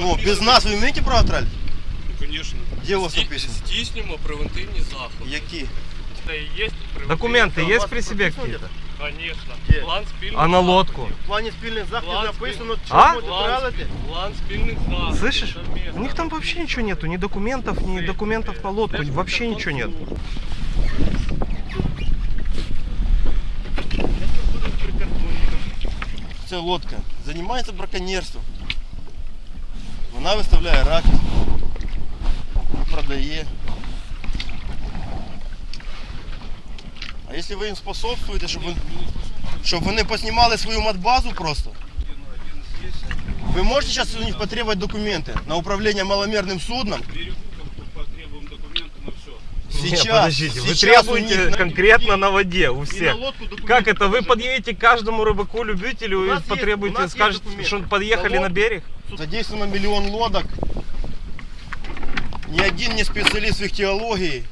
Ну, без нас ви вмієте право тралити? Ну, конечно. Де у вас написано? Здійснюємо превентивні заходи. Які? Це і є Документы у есть вас при себе прописано какие-то? Звісно. Де? План спільних А на лодку? заходів. В плані спільних заходів План написано, А? чому ти План, тралите? план спільних заходів. Слышишь? совместно. У них там вообще ничего нету, ни документов, ни документов на лодку, вообще ничего нет. Ця лодка займається браконьєрством. Вона виставляє раки, продає. А якщо ви їм способствуєте, щоб, вони- щоб вони поснімали свою матбазу просто, ви можете зараз у них потребовать документи на управління маломірним судном? Сейчас, Нет, подождите, вы сейчас требуете них конкретно на воде, у и всех. лодку Как это? Вы подъедете к каждому рыбаку-любителю и есть- потребуете, скажете, что подъехали На на берег? Задействовано миллион лодок. Ни один не специалист в ихтиологии.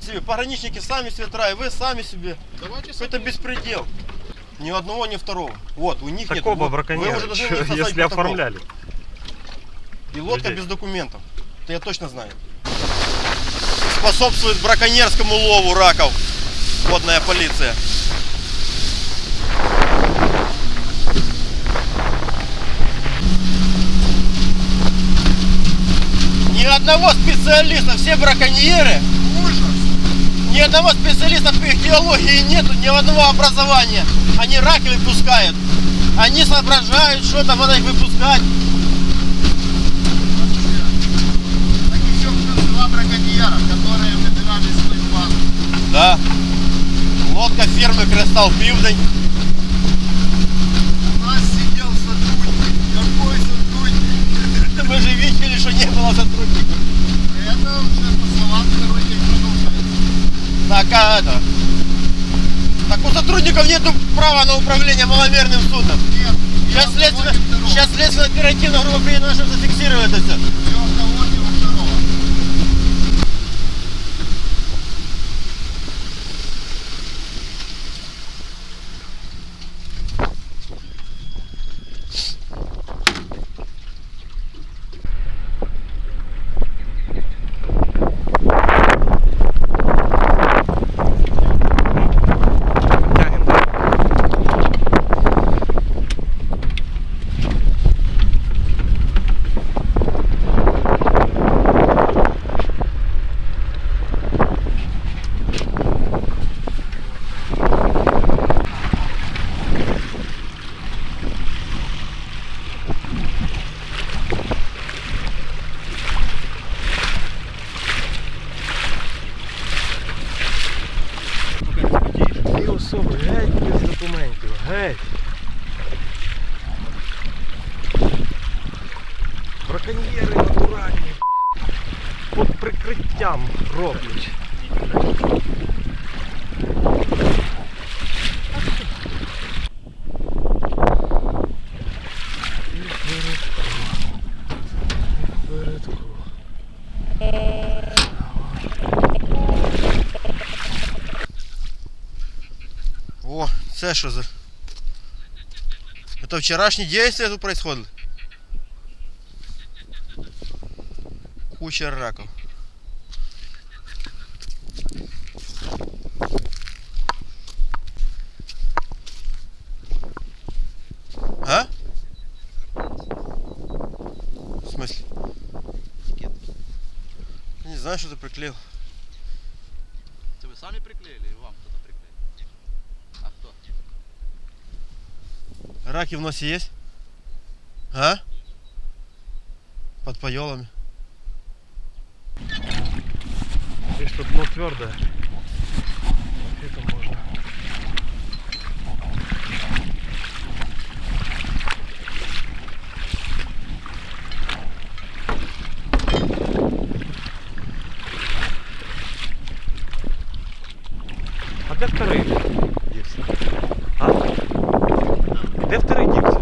Себе пограничники сами себе травят, вы сами себе. Это беспредел. Ни одного, ни второго. Вот, у них нет. Такого Вот, вы браконьера, уже если протокол. оформляли. И лодка людей. без документов. Это я точно знаю. Способствует браконьерскому лову раков. Водная полиция. Ни одного специалиста, все браконьеры. Ни одного специалиста по ихтиологии нету, ни одного образования. Они раки выпускают. Они соображают, что там надо их выпускать. Так еще плюс два браконьера, которые выбирали свою базу. Да. Лодка фирмы Кристалл Пивдень. У нас сидел сотрудник. Какой сотрудник? Мы же видели, что не было сотрудников. Это уже по словам второй день продолжается. Так, а это... Так у сотрудников нету права на управление маломерным судном. Нет, Сейчас второго. сейчас следственно оперативно группа приедет наша зафиксирует это все. Це що за... Это вчерашние действия тут происходили? Куча раков. А? В смысле? Не знаю, что ты приклеил. Вы сами приклеили или вам кто-то приклеил? А кто? Раки в носе есть? А? Под поелами. Здесь что дно твердое. Это можно. А де второй дівся? А? Де второй дівся?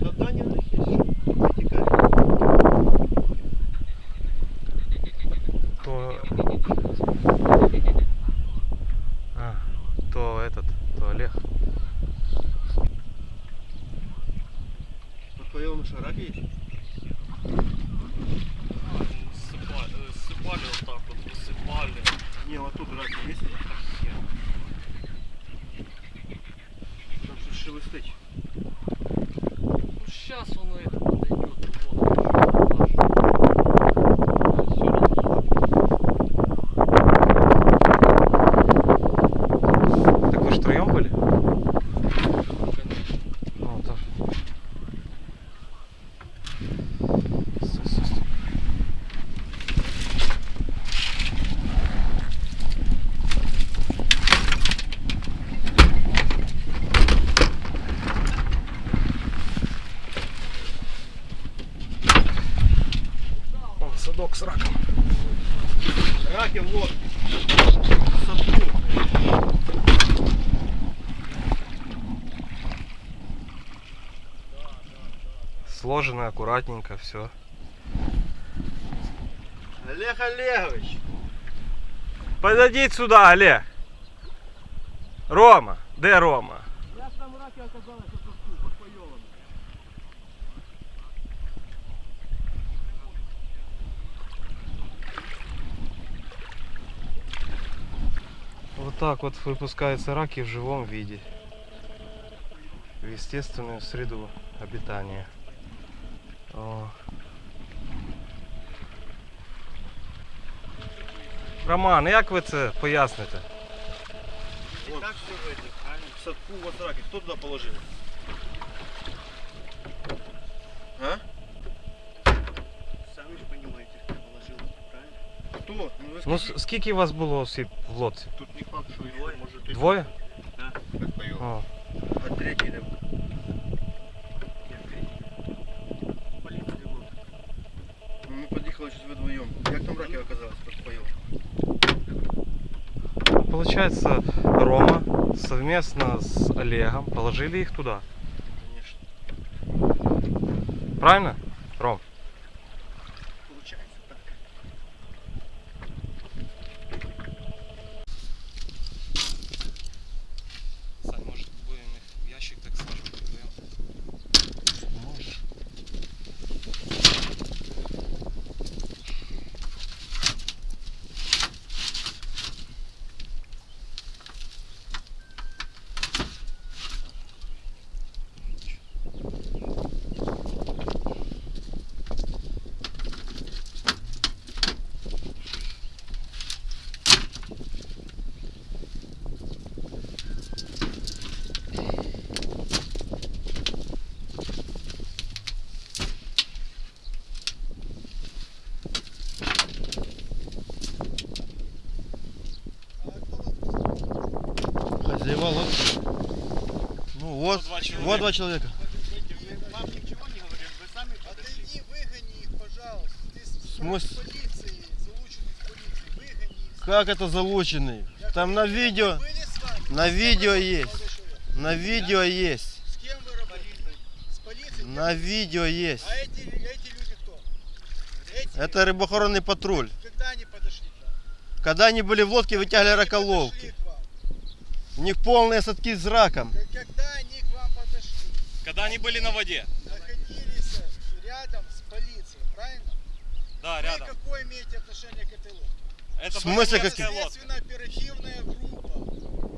Задание у них есть. Вытекает. То... А, то этот, то Олег. поел что, раки есть? Сыпали, э, сыпали вот так вот, высыпали. Не, вот тут раки есть. Там что шелестыть. Ну сейчас он это подойдет. Вот, Все Так вы втроем были? конечно. Ну, тоже. Стой, стой, стой. Вон садок с раком. Раки в лодке. В садку. Сложено аккуратненько, все. Олег Олегович. Подойдіть сюди, Олег. Рома, де Рома? Я там раки оказалось в садку под поелом. Вот так вот выпускаются раки в живом виде. В естественную среду обитания. О. Роман, як ви це поясните? Вот. Так все в этих, В садку вот раки. Кто туда положил? А? Сами же понимаете, кто положил, правильно? Кто? Ну, вы Ну скажите. с- скільки вас було осіб в лодці? Тут не факт, что двое, может и Двоє? Да, как поел. О. А третий там. Получается, Рома совместно с Олегом положили их туда. Конечно. Правильно? Ром? Получается так. Сань, может будем их в ящик так сложим вдвоем? Можешь. Хозяева лодки. Ну вот, вот два человека. Вам ничего не говорим, вы сами подошли. Отойди, выгони их, пожалуйста. Ты с смысле? полиции, залученный в полиции. Выгони их. Как это залученный? Там на видео, Были с вами? на видео вы есть. на видео есть. С кем вы работаете? С полицией? На видео есть. А эти, эти люди кто? Эти? Это рыбоохоронный патруль. Когда они подошли? Когда они были в лодке, вытягивали раколовки. У них полные садки с раком. Когда они к вам подошли? Когда они были на воде? Находились рядом с полицией, правильно? Да, Вы какое имеете отношение к этой лодке? Это В смысле, как- Следственно-оперативная группа.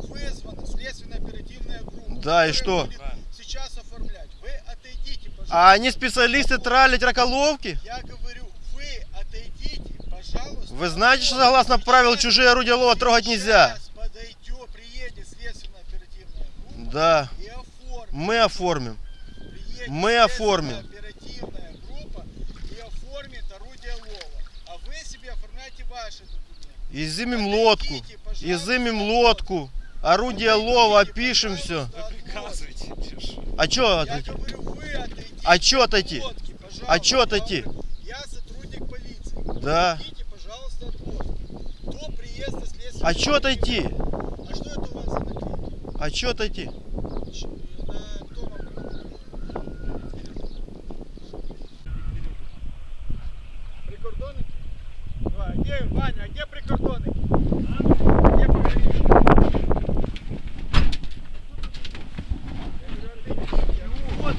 Вызвана следственно-оперативная группа. Да, и что? Сейчас оформлять. Вы отойдите, пожалуйста. А они специалисты тралить раколовки? Я говорю, вы отойдите, пожалуйста. Вы знаете, что согласно правил чужие орудия лова трогать нельзя? Сейчас подойдет, приедет следственно-оперативная группа Да. и оформит. Мы оформим. Приедет мы оформим. Оперативная группа и оформит орудие лова. А вы себе оформляйте ваши документы. Изымем лодку. Отойдите, Изымем лодку. Орудие лова, Отойдите, опишем все. пожалуйста, от лодки. А чё Я отойти? говорю, вы отойдите. А чё от отойти? лодки. А чё отойти? Я сотрудник полиции. Да. Отойдите, пожалуйста, от лодки. До приезда следствия. А чё отойти? А что это у вас за наклейки? А чё отойти? Прикордонники? А где, Ваня, а где прикордонники? А? Где пограничники? Я говорю, отойдите. Вот,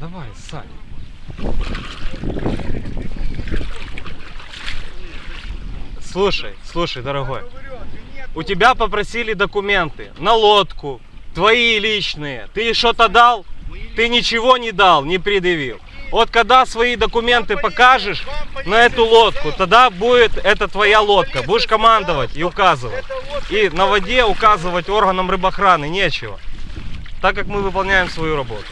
Давай, Сань. Слушай, дорогой. У тебя попросили документы на лодку, твои личные. Ты что-то дал? Ты ничего не дал, не предъявил. Вот когда свои документы покажешь на эту лодку, тогда будет это твоя лодка. Будешь командовать и указывать. И на воде указывать органам рыбохраны нечего. Так как мы выполняем свою работу.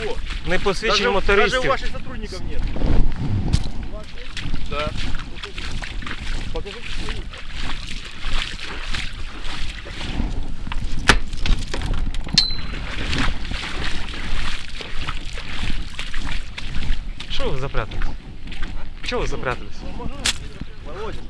Ничего. Не посвідчення Даже, даже у мотористів. ваших сотрудников нет. Да. Покажите свои. Чего вы запрятались? Чего вы запрятались? Володя.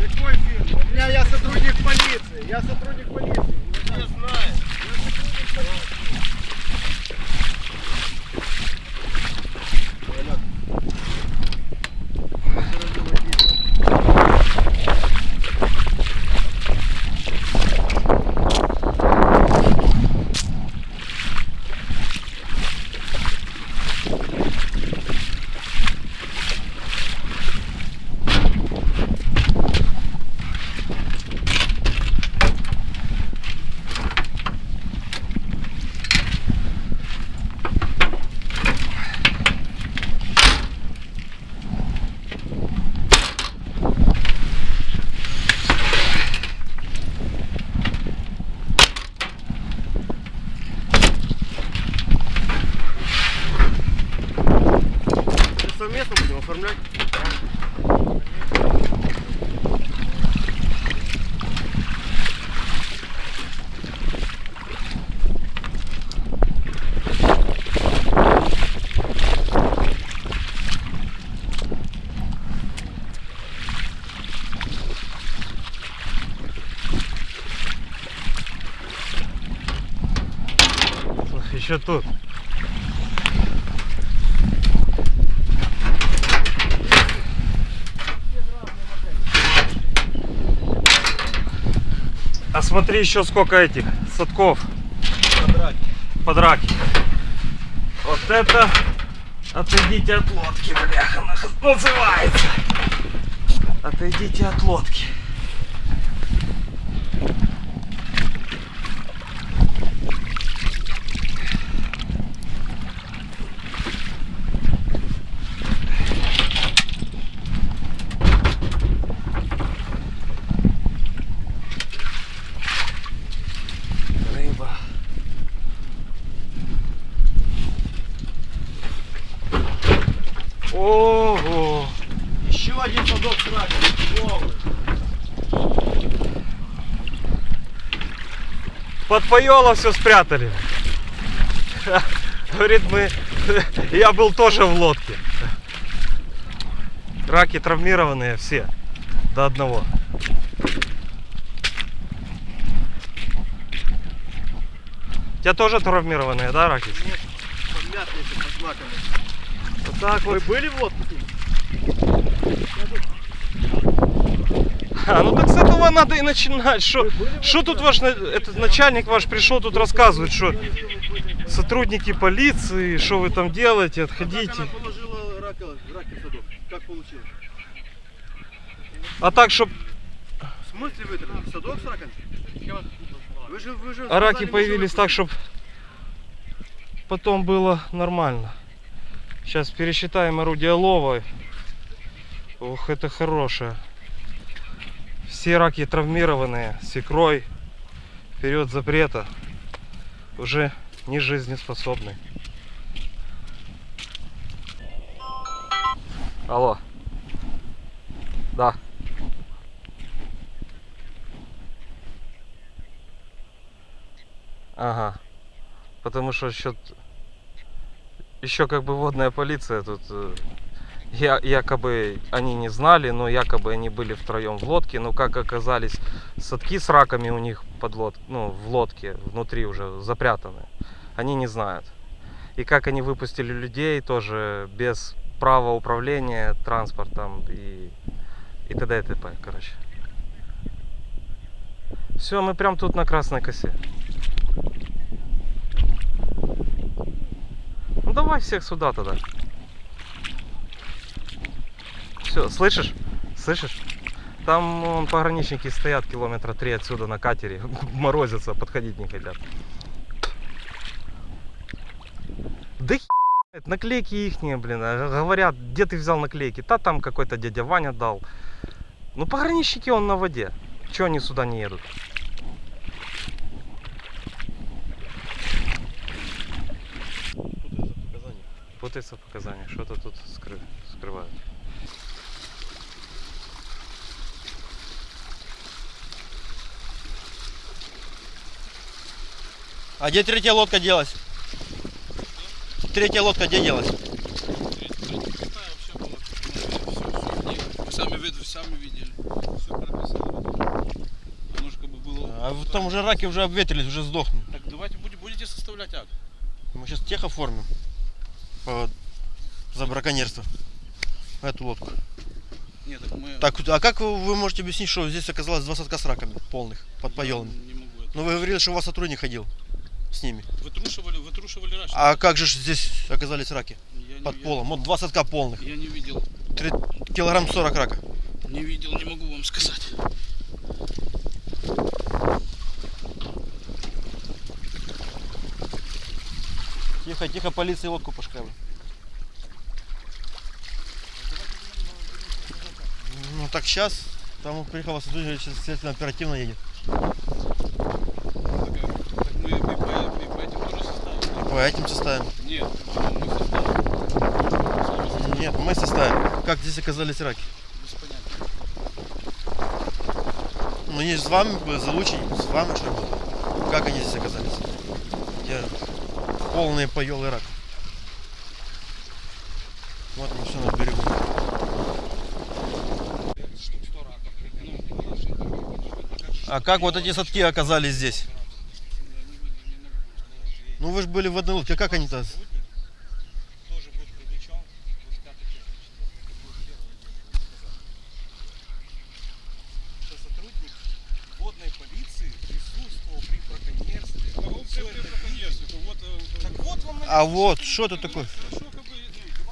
Какой фирмы? У меня я сотрудник полиции. Я сотрудник полиции. Я знаю. Совместно будем оформлять. Еще тут. А смотри еще сколько этих садков. Подраки. Вот это отойдите от лодки, бляха, называется. Отойдите от лодки. Рыба. Ого! Еще один садок с раком. Новый. Под поело все спрятали. Говорит, мы... Я был тоже в лодке. Раки травмированные все. До одного. У тебя тоже травмированные, да, раки? Помятые эти под знаками. Вот так Вы вот. были в лодке? А, ну так с этого надо и начинать. Что, что тут ваш этот начальник ваш пришел тут рассказывает, что сотрудники полиции, что вы там делаете, отходите. Как получилось? А так, чтоб В смысле вытравили? Садок с раками? Вы же, вы же а раки появились так, чтобы потом было нормально. Сейчас пересчитаем орудие лова. Ох, это хорошее все раки травмированные секрой в период запрета уже не жизнеспособны. Алло. Да. Ага. Потому что счет... Еще как бы водная полиция тут э, я, якобы они не знали, но якобы они были втроем в лодке. Но как оказались садки с раками у них под лод, ну, в лодке внутри уже запрятаны, они не знают. И как они выпустили людей тоже без права управления транспортом и, и т.д. и т.п. Короче. Все, мы прям тут на красной косе. Ну давай всех сюда тогда. Все, слышишь? Слышишь? Там вон, пограничники стоят километра три отсюда на катере. Морозятся, подходить не хотят. Да знает, наклейки ихние, блин. а Говорят, где ты взял наклейки? Та там какой-то дядя Ваня дал. Ну пограничники он на воде. Чего они сюда не едут? Путается показания. Что-то тут скры- скрывают. А где третья лодка делась? Третья лодка где делась? Сами, сами видели. Все прописано. Как бы было... А в том уже раки уже обветрились, уже сдохнут. Так давайте будете, составлять акт. Мы сейчас тех оформим по- за браконьерство. Эту лодку. Нет, так мы... Так, а как вы вы можете объяснить, что здесь оказалось два садка с раками полных, под поелами? Не могу это. Ну вы говорили, что у вас сотрудник ходил с ними. Вытрушивали, вытрушивали раньше. А как же здесь оказались раки? Я не- Под я- полом. Вот два садка полных. Я не видел. Три- килограмм 40 рака. Не видел, не могу вам сказать. Тихо, тихо, полиции лодку пошкали. Ну так сейчас, там приехал сотрудник, сейчас следственно оперативно едет. Так, так мы и по, и по этим тоже составим. По этим составим. Нет, мы составим. Нет, мы составим. Как здесь оказались раки? Без понятия. Ну не с вами, бы, залучить, с вами что было? Как они здесь оказались? Где полные поелы рак. Вот мы все на берегу. А как вот эти садки оказались здесь? Ну вы же были в одной лодке, а как они-то? тоже будет привлечен в пятой части что сотрудник водной полиции присутствовал при браконьерстве. Всё это Вот, э, Так вот вам А вот, что это такое? хорошо, как бы,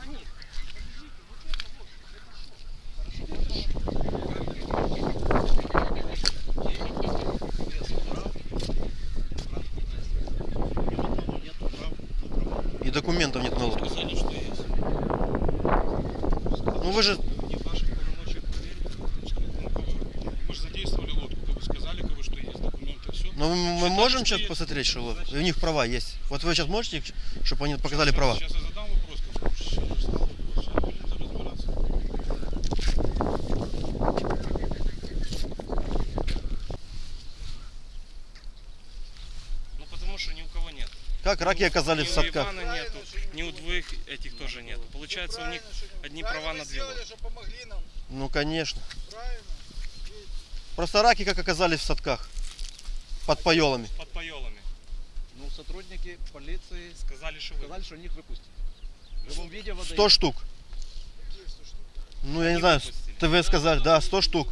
ну, И документов нет на лодку. сказали, что есть. Ну вы же, Не в ваших полномочиях проверить. Мы же задействовали лодку, как вы сказали, как бы, что есть документы, все. ну мы можем сейчас посмотреть, что? У них права есть. Вот вы сейчас можете, чтобы они показали права? Сейчас я задам вопрос, как. Ну потому что ни у кого нет. Раки оказались в Ни у садках? Ивана нету, ни у двоих этих тоже нет. Получается у них одни права на две. Ну конечно. Правильно. Просто раки как оказались в садках? Под поелами. Под. Ну, сотрудники полиции Сказали, что вы. сказали, что них выпустят. В живом виде воды. 100 штук. Ну я не знаю, ТВ сказали, да, 100 штук.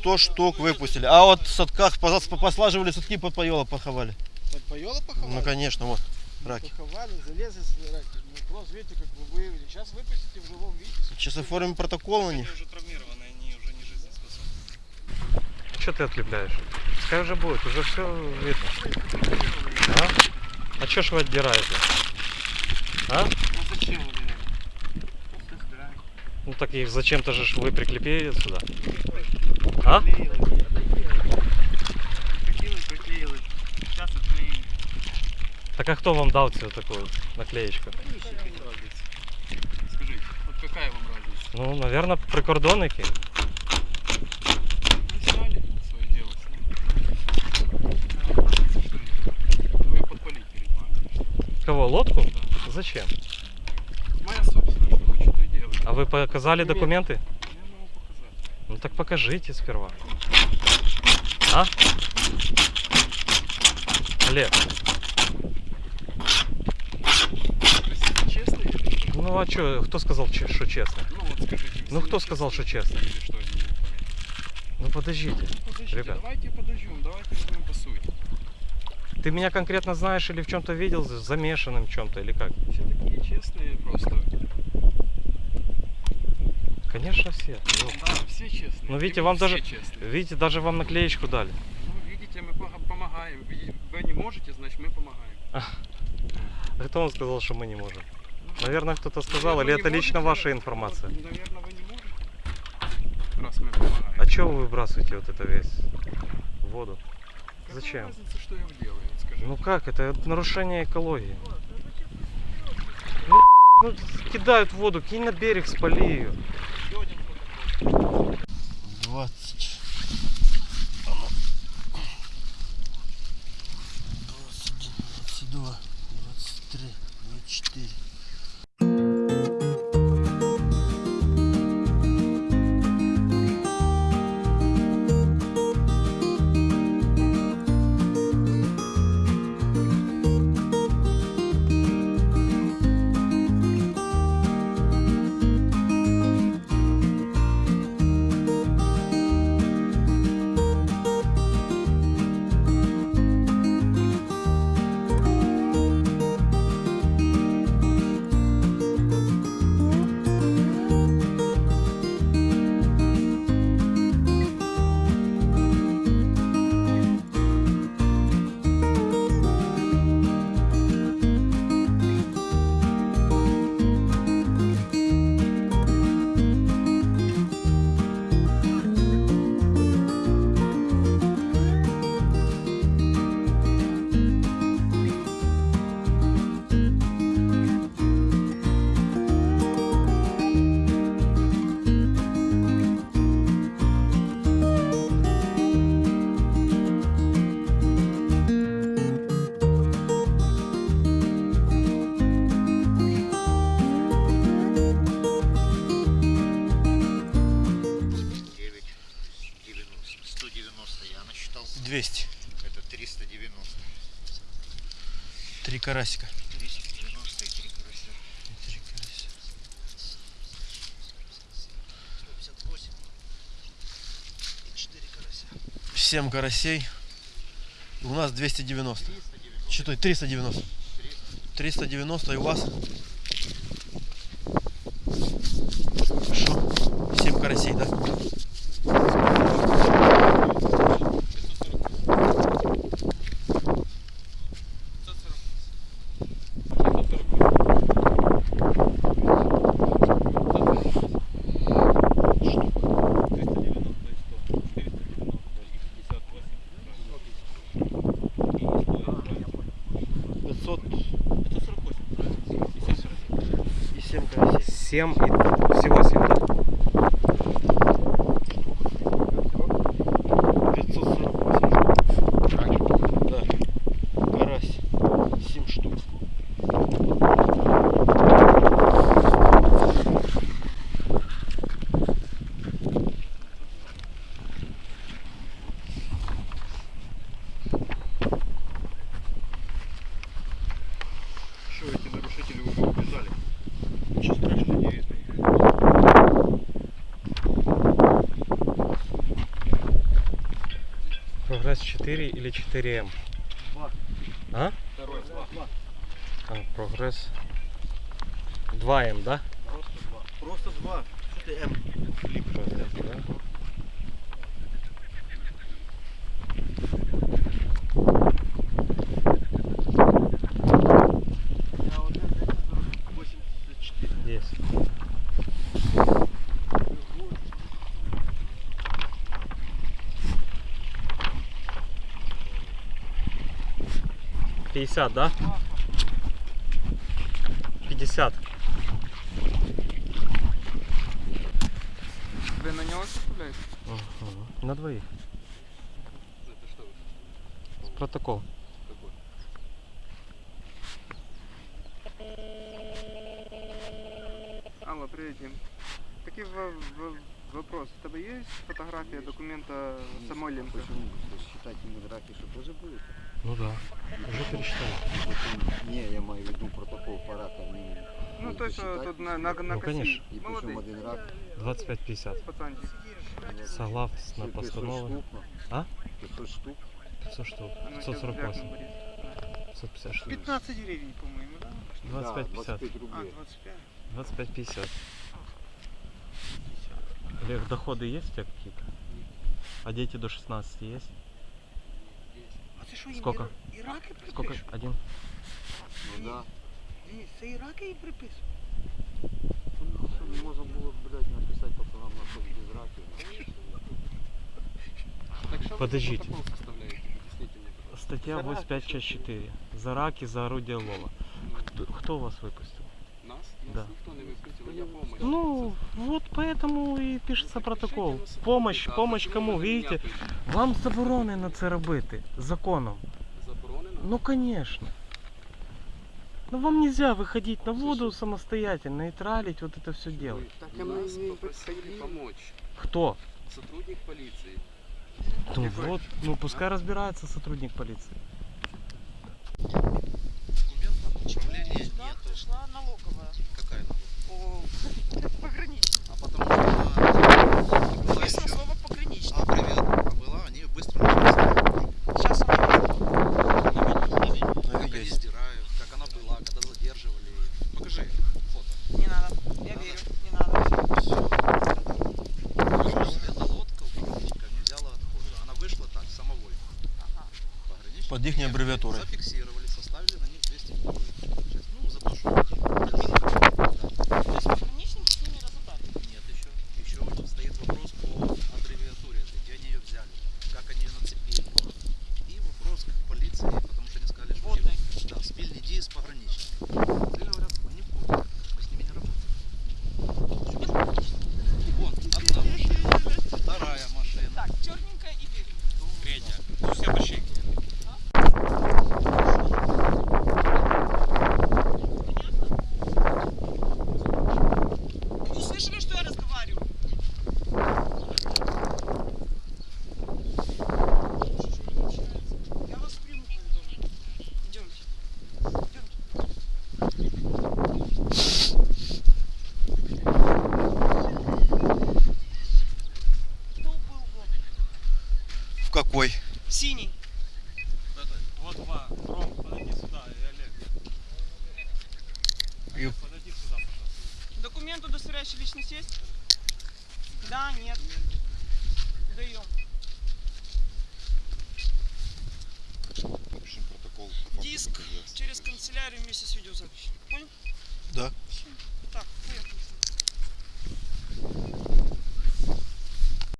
100 штук выпустили. А вот в садках поза- послаживали садки под поела поховали. Под поела поховали? Ну конечно, вот раки. Поховали, залезли раки. Ну, просто видите, как вы выявили. Сейчас выпустите в живом виде. Сейчас оформим протокол на Они них. уже травмированы, они уже не жизнеспособны. Что ты отлепляешь? Пускай уже будет, уже все видно. А? А что ж вы отдираете? А? Ну зачем. Ну так их зачем-то же вы приклепили сюда. А? Так а кто вам дал цю такую наклеечку? Скажите, вот какая вам разница? Ну, наверное, прикордонники. Вы сняли свое дело, сняли. А, что лодку? Зачем? Моя собственность, что хочу, то и делаю. А вы показали документы? Я могу показать. Ну так покажите сперва. А? Олег, что? ну а чё, кто сказал, что честно? Ну вот скажите. Ну, кто сказал, что честно? Или что. Ну подождите. Подождите, Ребят. давайте подождем, давайте возьмем по сути. Ты меня конкретно знаешь или в чем-то видел, замешанным в чем-то или как? Все такие честные просто. Конечно все. Ну, Да, все честные. Ну, видите, вам даже- честные. видите, даже вам наклеечку дали. Ну, видите, мы помогаем. Вы не можете, значит мы помогаем. А кто вам сказал, что мы не можем? Наверное, кто-то сказал, или это лично можете, ваша информация? Наверное, вы не можете. Раз мы помогаем. А чего вы выбрасываете вот это весь в воду? Какая зачем? разница, что я делаю. Ну как, это нарушение экологии. Ну, ну, кидают воду, кинь на берег, спали ее. 20. 21, 22, 23, 24. Карасика. Триста девяносто и три карася. Три карася. Сто пятьдесят восемь. И четыре карася. 7 карасей. У нас 290. Что 390. 390 и у вас? Что? 7 карасей, да? 7 и всего 7, да? 548 штук. Да. Карась. 7 штук. Что, эти нарушители уже убежали? Ничего страшного не видно. Прогресс 4 или 4М? Два. А? Второй, два. А, прогресс 2М, да? Просто два. Просто два. Что ты М? Прогресс, да? 50, да? 50. Вы на него цепляете? На двоих. Это что? Протокол. Алло, привет, Дим. Такие вопрос. У тебя есть фотография документа самой ленты? Почему? Считать фотографии, что тоже будет? Ну да, уже пересчитали. Не, я маю в виду протокол по ракам. Не, Ну, що считать. тут на, на, на Ну, конечно. И Молодий, причем один рак. 25-50. пацанчик. Согласно 500 постановлению. штук, ну. А? 500 штук. 500 штук. Ну, щас 548. глянем, Борис. 550 штук. 15 гривень, по-моєму, да? 25-50. Да, 25 А, рублей. 25. 25-50. Олег, доходы есть у тебя какие-то? А дети до 16 есть? А це що, їм Сколько? і, і раки припишуть? Сколько? Один? Ну да. Ні, це і раки їм приписують. Чтобы не можно было, блядь, написать пацанам на что без раки. Подождите. Статья 85 часть 4. За раки, за орудие лова. Кто, кто вас выпустил? Да. Ну, вот поэтому и пишется протокол. Помощь, помощь кому, видите? Вам заборонено це робити законом. Заборонено? Ну, конечно. Ну, вам нельзя выходить на воду самостоятельно и тралить вот это все делать. Так нас попросили помочь. Кто? Сотрудник полиции. Ну вот, ну пускай разбирается сотрудник полиции. Документов управления Сюда нету. Пришла налоговая Какая налог? по пограничному.